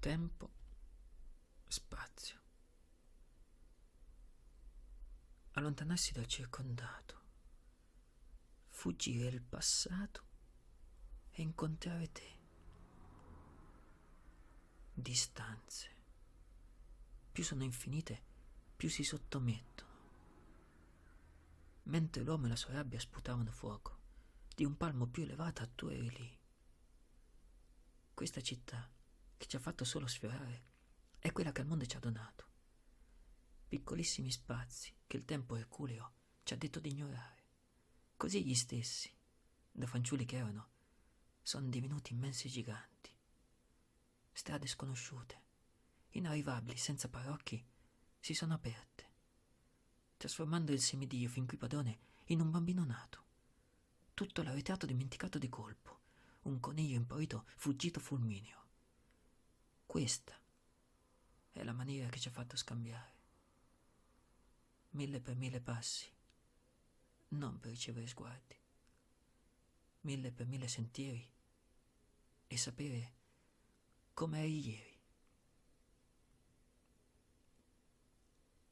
Tempo, spazio. Allontanarsi dal circondato, fuggire il passato e incontrare te. Distanze. Più sono infinite, più si sottomettono. Mentre l'uomo e la sua rabbia sputavano fuoco, di un palmo più elevata tu eri lì. Questa città, che ci ha fatto solo sfiorare, è quella che il mondo ci ha donato. Piccolissimi spazi che il tempo erculeo ci ha detto di ignorare. Così gli stessi, da fanciulli che erano, sono divenuti immensi giganti. Strade sconosciute, inarrivabili, senza parocchi, si sono aperte, trasformando il semidio fin qui padrone in un bambino nato. Tutto l'arretrato dimenticato di colpo, un coniglio impaurito fuggito fulmineo. Questa è la maniera che ci ha fatto scambiare. Mille per mille passi, non per ricevere sguardi. Mille per mille sentieri e sapere come eri ieri.